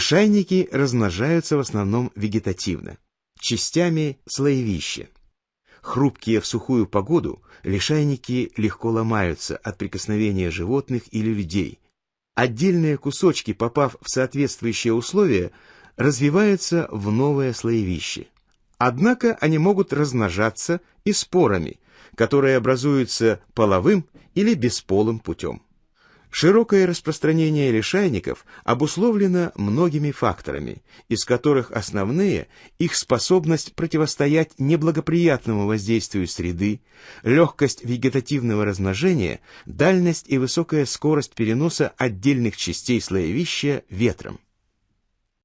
Лишайники размножаются в основном вегетативно, частями слоевища. Хрупкие в сухую погоду, лишайники легко ломаются от прикосновения животных или людей. Отдельные кусочки, попав в соответствующие условия, развиваются в новое слоевище. Однако они могут размножаться и спорами, которые образуются половым или бесполым путем. Широкое распространение лишайников обусловлено многими факторами, из которых основные – их способность противостоять неблагоприятному воздействию среды, легкость вегетативного размножения, дальность и высокая скорость переноса отдельных частей слоевища ветром.